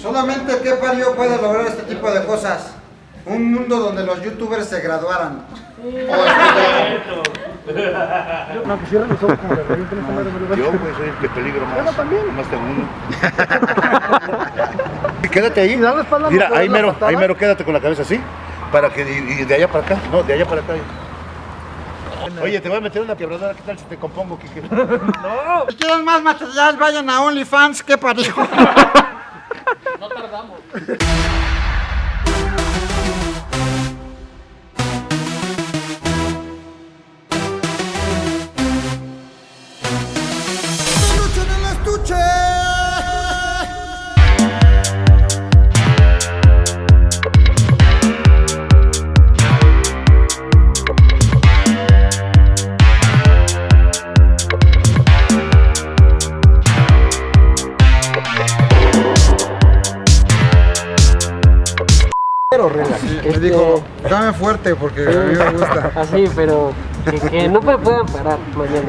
Solamente qué parió puede lograr este tipo de cosas. Un mundo donde los youtubers se graduaran. No, que cierren los ojos como no Yo, güey, soy el que peligro más. Yo también. Más uno. quédate ahí. da la espalda, Mira, ¿no ahí mero, patada? ahí mero, quédate con la cabeza así. Para que, y, y de allá para acá. No, de allá para acá. Oye, te voy a meter una quebradora. ¿Qué tal si te compongo, Kike? Si quieren más material, vayan a OnlyFans, qué parió. Estuche fuerte porque a mí me gusta. Así, pero que, que no me puedan parar mañana.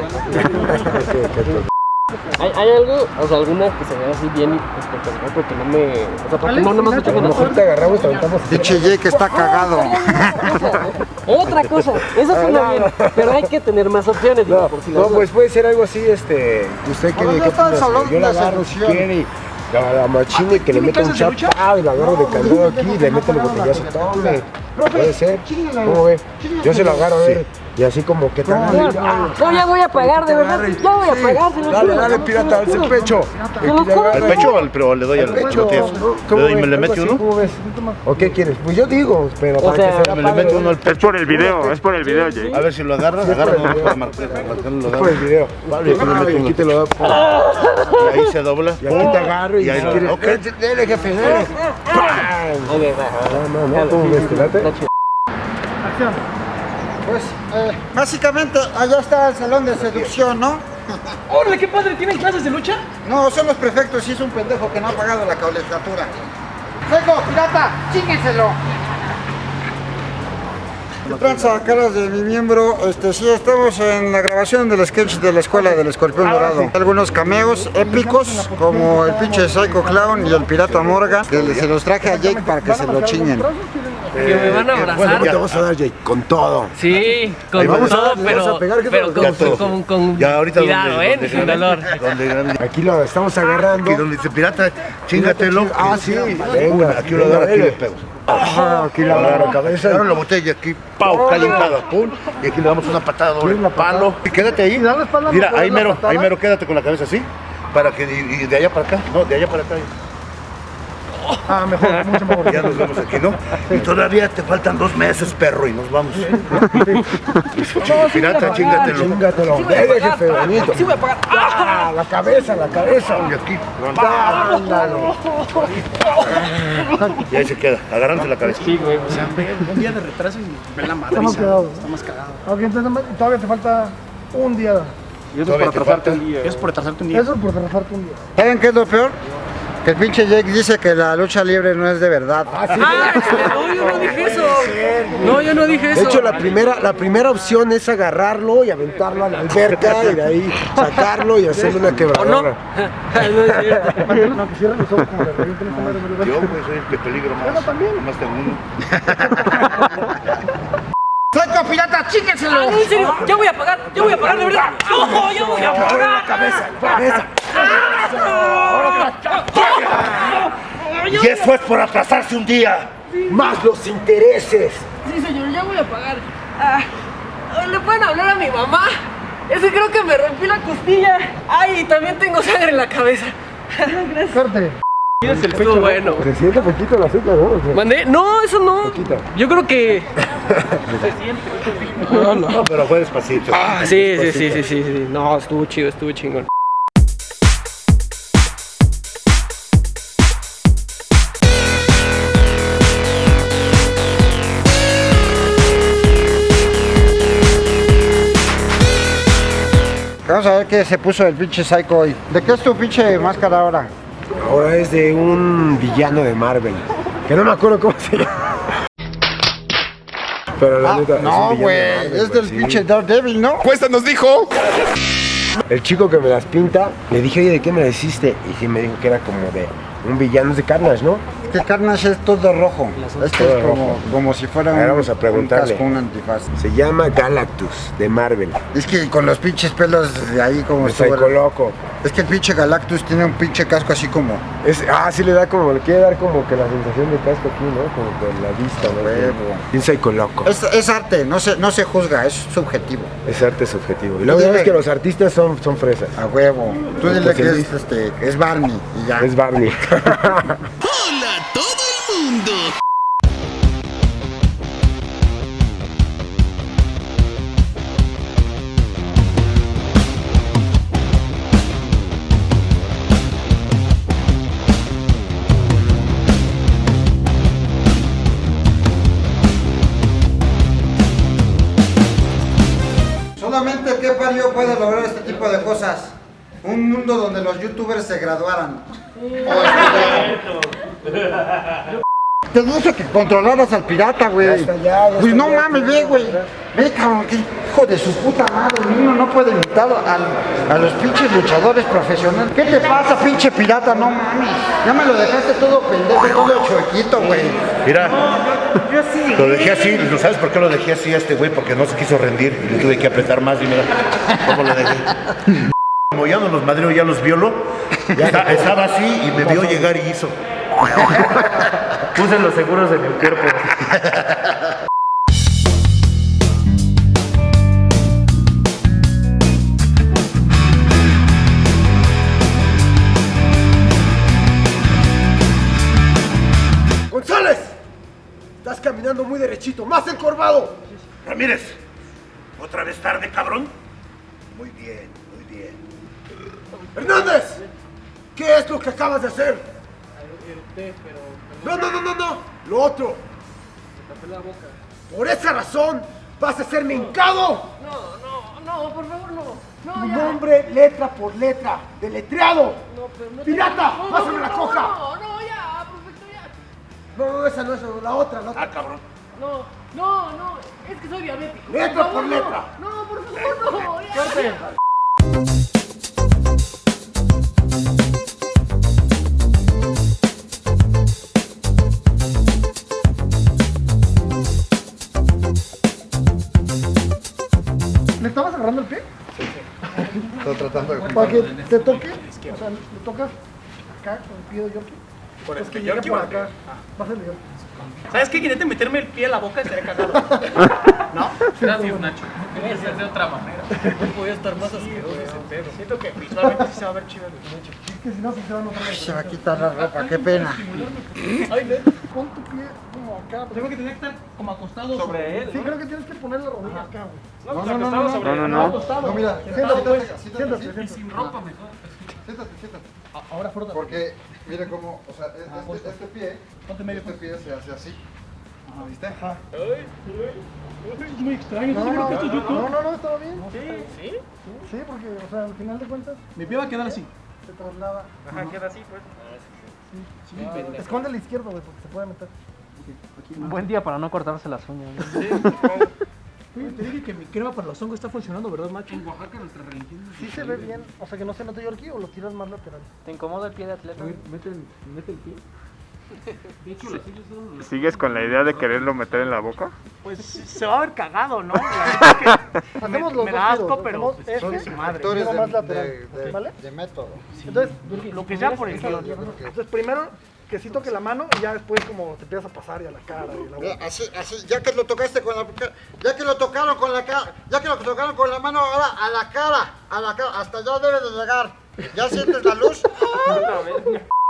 ¿Hay, hay algo, o sea, alguna que se vea así bien espectacular, pero que no me. O sea, porque no, no me has dicho que A lo no. mejor te agarramos y te aventamos. Pinche Jake está cagado. Otra cosa, eso suena bien, pero hay que tener más opciones, digo, No, por si no, pues puede ser algo así, este, usted quiere no que estamos hablando yo la de seducción. quiere y la, machine que le meta un chapao y la agarro de candado aquí y le mete el botellazo, tome, puede ser, ¿cómo ve? Yo se lo agarro a ver, y así como que tal, No, ya voy a pagar, de verdad, ya voy a pagar, dale, dale pirata, al el pecho. ¿Al pecho o al, pero le doy al pecho? ¿no? ¿Le doy y me le mete uno? ¿Cómo ves? ¿O qué quieres? Pues yo digo, pero O para sea, que se Me le mete uno al pecho. Es por el video, es por el video, Jay. A ver si lo agarras, agarra no, para marcar- marcarlo, lo por el video. Vale, aquí te lo da. Y ahí se dobla. Y aquí te agarro y, ahí lo-. "Eh, dele jefe, dele. ¡Pam! Ok, va. No, no, no. Está chido. Pues, eh, básicamente, allá está el salón de seducción, ¿no? ¡Órale, qué padre! ¿Tienen clases de lucha? No, son los prefectos y es un pendejo que no ha pagado la colegiatura. ¡Seco, pirata! ¡Chíquenselo! ¿Qué tranza, caras de mi miembro? Este, sí, estamos en la grabación del sketch de la escuela del escorpión dorado. Algunos cameos épicos, como el pinche Psycho Clown y el pirata Morgan, que se los traje a Jake para que se lo chinguen. Que me van a Bueno, abrazar. te vamos a dar, Jake, con todo. Sí, con todo, pero, a pegar, ¿qué pero con, todo. con, con Ya ahorita cuidado, donde, ¿eh? donde Sin dolor. Donde. Aquí lo estamos agarrando. Aquí donde dice pirata, chingatelo. Ah, sí. Venga, aquí lo agarro, aquí le pego. Ajá, aquí la agarro cabeza. Agarro la botella aquí, pau, calentada, pum, y aquí le damos una patada doble, palo, y quédate ahí, da la espalda, mira, ¿no puedes ahí mero, ahí mero, quédate con la cabeza así, para que, y, y de allá para acá, no, de allá para acá, Ah, mejor, mucho mejor. ya nos vemos aquí, ¿no? Y todavía te faltan dos meses, perro, y nos vamos. Pirata, chingatelo. Chingatelo. Jefe, bonito. Sí voy a pagar. Ah, la cabeza, la cabeza. Y aquí, Ándale. y ahí se queda, agarrándose la cabeza. Sí, güey, o sea, un día de retraso y ven la madre. Estamos quedados. Estamos cagados. Ok, entonces todavía te falta un día. Te falta. Es por retrasarte un día. Eso por retrasarte un día. ¿Saben qué es lo peor? Que el pinche Jake dice que la lucha libre no es de verdad. Ah, no, yo no dije eso. No, yo no dije De eso. hecho, la primera, la primera opción es agarrarlo y aventarlo a la alberca y de ahí sacarlo y hacerle una quebradora. no es cierto. No, que cierren los ojos como de repente no me lo Yo, güey, soy el que peligro más. Más tengo uno. ¡Seco, pirata! ¡Chíquenselo! Ah, no, en serio, ya voy a pagar, ya voy a pagar, de verdad. No, ya voy a pagar. cabeza, cabeza. Y eso es por atrasarse un día. Más los intereses. Sí, señor, ya voy a pagar. Ah, ¿Le pueden hablar a mi mamá? Es que creo que me rompí la costilla. Ay, y también tengo sangre en la cabeza. Gracias. Corte. Estuvo bueno. Se siente poquito el azúcar, ¿no? O sea, ¿Mandé? No, eso no. Poquito. Yo creo que. No, pero fue despacito. Ah, sí, sí, sí, sí, sí, sí. No, estuvo chido, estuvo chingón. Vamos a ver qué se puso el pinche Psycho hoy. ¿De qué es tu pinche máscara ahora? Ahora es de un villano de Marvel. Que no me acuerdo cómo se llama. Pero la Ah, neta. no, güey, es del sí. pinche Daredevil, ¿no? Cuesta nos dijo. El chico que me las pinta, le dije, oye, ¿de qué me las hiciste? Y sí me dijo que era como de un villano de Carnage, ¿no? Que Carnage es todo rojo. Este Todo es como, rojo. como si fuera un, vamos a preguntarle. un casco, un antifaz. Se llama Galactus de Marvel. Es que con los pinches pelos de ahí como Me Psycho loco. Es que el pinche Galactus tiene un pinche casco así como Es, ah, sí le da como, le quiere dar como que la sensación de casco aquí, ¿no? Como con la vista, ¿no? Huevo. Un psycho loco. Es, es arte, no se, no se juzga, es subjetivo. Es arte subjetivo. Y ya ves dile- que los artistas son, son fresas. A huevo. Tú dile que es, este, es Barney y ya. Es Barney. Mundo. Solamente que parió puede lograr este tipo de cosas. Un mundo donde los youtubers se graduaran. Te dije que controlaras al pirata, güey. Ya ya, ya Pues no ya. mames, ve, güey. Ve, cabrón, que hijo de su puta madre. Uno no puede imitar al- a los pinches luchadores profesionales. ¿Qué te pasa, pinche pirata? No mames. Ya me lo dejaste todo pendejo, todo chuequito, güey. Mira, lo dejé así, ¿lo sabes por qué lo dejé así a este güey? Porque no se quiso rendir y le tuve que apretar más y mira cómo lo dejé. Como ya no los madreo, ya los violo, esta- estaba así y me vio llegar y hizo. Puse los seguros de mi cuerpo. ¡González! Estás caminando muy derechito, más encorvado. Ramírez, ¿otra vez tarde, cabrón? Muy bien, muy bien. ¡Hernández! ¿Qué es lo que acabas de hacer? No, no, no, no, no. Lo otro. Por esa razón vas a ser mincado. No, no, no, por favor, no. No, Tu ya. nombre letra por letra, deletreado. No, pero no ¡Pirata! No, ¡Pásame la coja! No, no, ya, perfecto, ya. No, no, esa no es la otra, la otra. Ah, cabrón. No, no, no, es que soy diabético. Letra Por favor, por letra. No, por favor, no. ya. ¿Le tratando de Para que te toque. O sea, le tocas acá con el pie de Yorkie. Por el que llegue por acá. Vas a Yorkie. ¿Sabes qué? Quería meterme el pie a la boca y estaría cagado. ¿No? Gracias, Nacho. Debe ser de otra manera. No podía estar más asqueroso ese pedo. Siento que visualmente sí se va a ver chido el Nacho. Es que si no, se van a notar. Se va a quitar la ropa, qué pena. Ay. Pon tu pie acá. Tengo que tener que estar como acostado sobre él. Sí, creo que tienes que poner la rodilla acá, güey. No, no, no, no, No, no, no. Acostado. No, mira, Siéntate, siéntate, siéntate, siéntate, siéntate. Sin ropa mejor. Siéntate, siéntate. Ahora frota. Porque, mire cómo, o sea, este, este, este pie, Ponte medio. este pie se hace así. ¿Lo viste? Es muy extraño. No, no, no, no, no, estaba bien. ¿Sí? Sí, porque, o sea, al final de cuentas, Mi pie va a quedar así. se traslada. Ajá, queda así, pues. Esconde la izquierda, güey, porque se puede meter. Un buen día para no cortarse las uñas. Oye, te dije que mi crema para los hongos está funcionando, ¿verdad, macho? En Oaxaca nuestra religión. Sí se ve bien, o sea, que no se note Yorkie o lo tiras más lateral. ¿Te incomoda el pie de atleta? Mete el, mete el pie. De hecho, las suyas son los... ¿Sigues con la idea de quererlo meter en la boca? Pues se va a ver cagado, ¿no? La es que me, Hacemos los me da asco, pero hacemos pues, este, su madre. Actores de, más lateral, de, de- ¿vale? de método. Entonces, Lo que sea por el guion. entonces primero que sí toque la mano y ya después como te empiezas a pasar y a la cara y a la boca. Así, así, ya que lo tocaste con la ya que lo tocaron con la cara, ya que lo tocaron con la mano, ahora a la cara, a la cara, hasta allá debe de llegar. ¿Ya sientes la luz?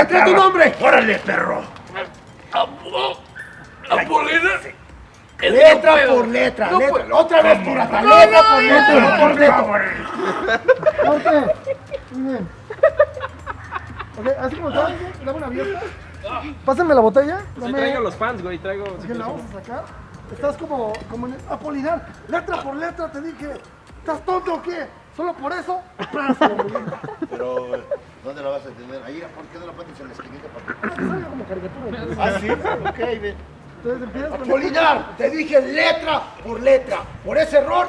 A ver, deletrea tu nombre. ¡Órale, perro! Letra por letra, letra. Otra vez, pirata. Letra por letra, por letra. Corte. Muy bien. Ok, así como estaba, dame una abierta. Pásame la botella. Sí, Dame- traigo los fans, güey, traigo... Que la vamos a sacar. Estás como, como en el Apolinar. Letra por letra te dije. ¿Estás tonto o qué? Solo por eso. Güey. Pero, ¿dónde la vas a tener? Ahí, ¿por qué no la pones en la esquinita? para Salga como caricatura. Ah, sí, ok, ve. Entonces empiezas con Apolinar, te dije letra por letra. Por ese error.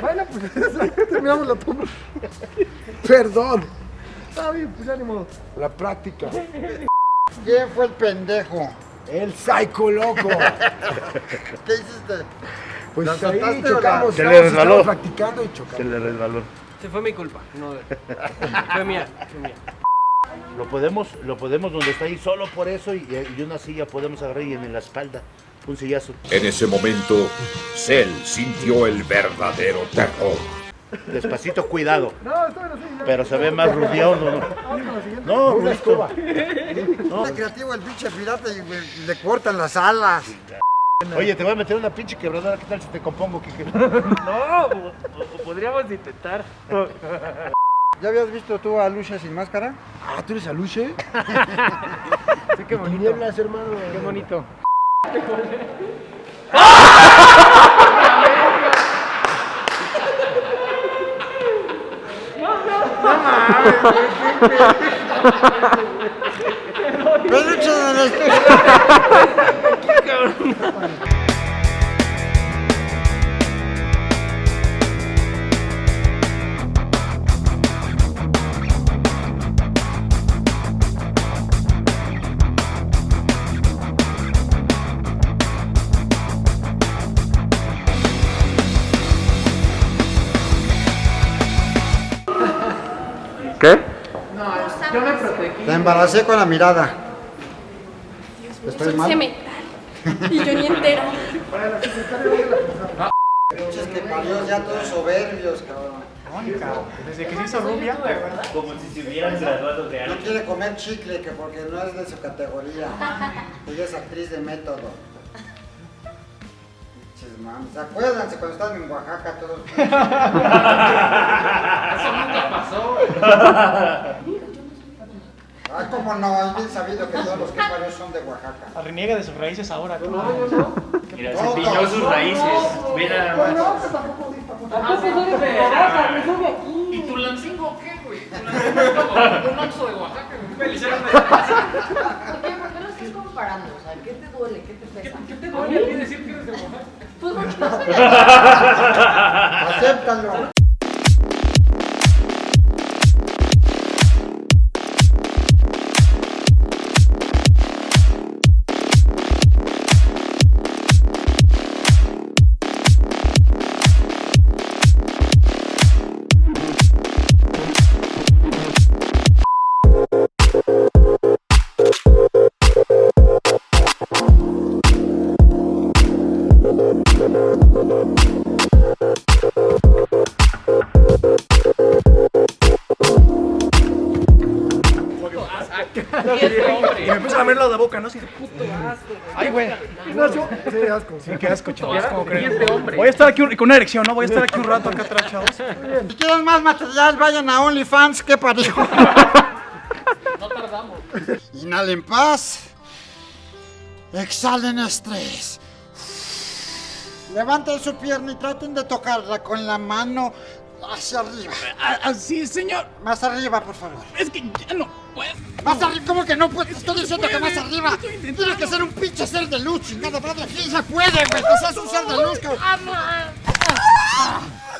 Bueno, pues terminamos la toma. Perdón. Está bien, pues ya ni modo. La práctica. ¿Quién fue el pendejo? El psycho loco. ¿Qué hiciste? Pues ¿La ahí chocamos. Se le resbaló. practicando y Se chocamos. le resbaló. Se fue mi culpa. No, fue mía, fue mía. Lo podemos, lo podemos donde está ahí, solo por eso, y, y una silla podemos agarrar y en la espalda. Un sillazo. En ese momento, Cell sintió el verdadero terror. Despacito, cuidado. No, está bien así. Pero se ve más rudión, ¿no? No, Rusto. escoba. Está creativo el pinche pirata y güey, le cortan las alas. Oye, te voy a meter una pinche quebradora. ¿Qué tal si te compongo, Kike? No, podríamos intentar. ¿Ya habías visto tú a Lucia sin máscara? Ah, ¿tú eres Aluche? Sí, qué bonito. Tinieblas, hermano. Qué bonito. ¡Peluche embaracé con la mirada. ¿Estoy mal? Cemental. Y yo ni entero. Pinches que parió ya todos soberbios, cabrón. Desde que se hizo rubia. Como si se hubieran graduado de No quiere comer chicle que porque no es de su categoría. Ella es actriz de método. Pinches mames. Acuérdense cuando estaban en Oaxaca todos. Ah, cómo no, es bien sabido que todos los que parió son de Oaxaca. Reniega de sus raíces ahora. Mira, No, se pilló sus raíces. Nada más. No, que tampoco. Tampoco soy de Oaxaca, me sube aquí. ¿Y Tulancingo qué, güey? Como un oxo de Oaxaca. ¿Por qué, ¿Por qué lo estás comparando? O sea, ¿qué te duele? ¿Qué te pesa? ¿Qué te duele a ti decir que eres de Oaxaca? Pues porque no soy de Acéptalo. La boca, ¿no? Así de puto asco. Ay, güey. Ignacio, sí, asco. Sí, qué asco, chavos. ¿Cómo creen? Voy a estar aquí un- con una erección, ¿no? Voy a estar aquí un rato acá atrás, chavos. Si quieren más material, vayan a OnlyFans, que parió. No tardamos. Inhalen paz. Exhalen estrés. Levanten su pierna y traten de tocarla con la mano hacia arriba. Así, señor. Más arriba, por favor. Es que ya no puedo. Más arriba, ¿cómo que no puedes? Estoy diciendo que más arriba. Tienes que ser un pinche ser de luz, chingada madre. Sí se puede, güey. Que seas un ser de luz, cabrón.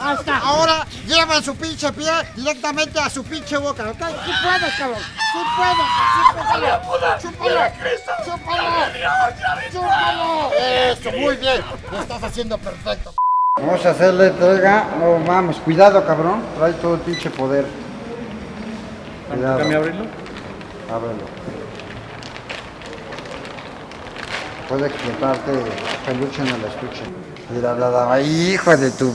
Ahí está. Ahora llevan su pinche pie directamente a su pinche boca, ¿ok? Sí puedes, cabrón. Sí puedes, sí puedes. Chúpalo. Chúpalo. Chúpalo. Eso, muy bien. Lo estás haciendo perfecto. Vamos a hacerle entrega. No mames, cuidado, cabrón. Trae todo el pinche poder. Cuidado. Déjame abrirlo. Ábrelo. Puede explotarte peluche en el estuche. Mira, la daba, hijo de tu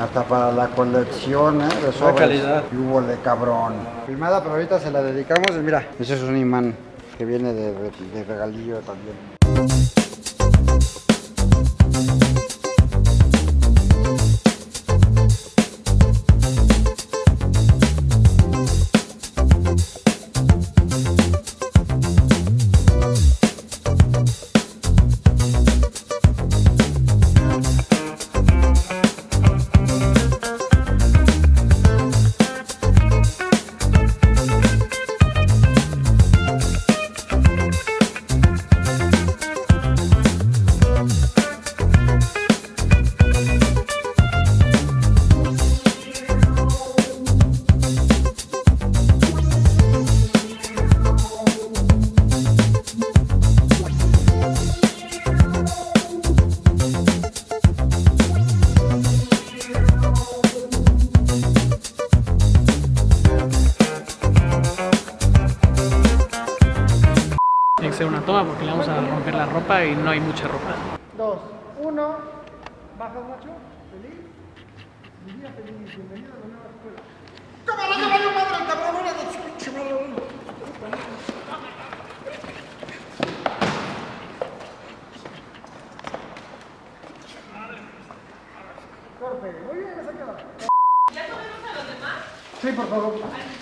Hasta para la colección, ¿eh? De sobres. calidad. Y hubo de cabrón. Filmada, pero ahorita se la dedicamos. Mira, ese es un imán que viene de, de- de regalillo también. No hay mucha ropa. Dos, uno. Bajas, macho. Feliz. Día feliz. Bienvenido a la nueva escuela. ¡Cámara, valió madre, cabrón! de! Corte. Muy bien, esa queda. ¿Ya comemos a los demás? Sí, por favor.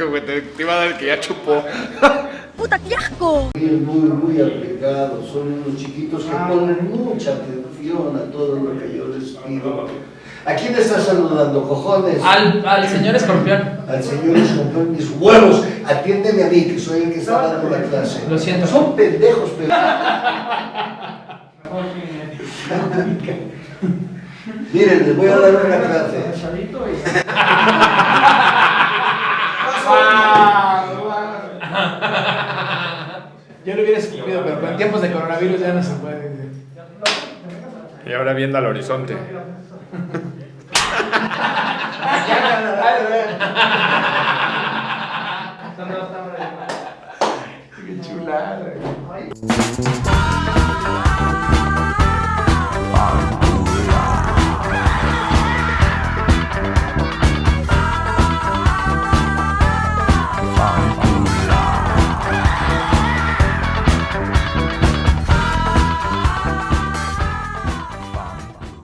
Qué asco, güey. Te, te iba a dar el que ya chupó. ¡Puta, qué asco! Muy, muy aplicados, son unos chiquitos que ponen mucha atención a todo lo que yo les pido. ¿A quién estás saludando, cojones? Al, al señor escorpión. Al señor escorpión, mis huevos, atiéndeme a mí, que soy el que está dando la clase. Lo siento. Son pendejos, pero... Miren, les voy a dar una clase. Yo lo hubiera escupido, pero en tiempos de coronavirus ya no se puede. Y ahora viendo al horizonte. Qué chulada.